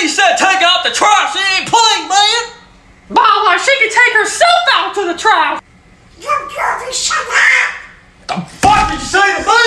She said take out the trash. She ain't playing, man. Mama, she can take herself out to the trash. The fuck did you say to me? Did you say to me,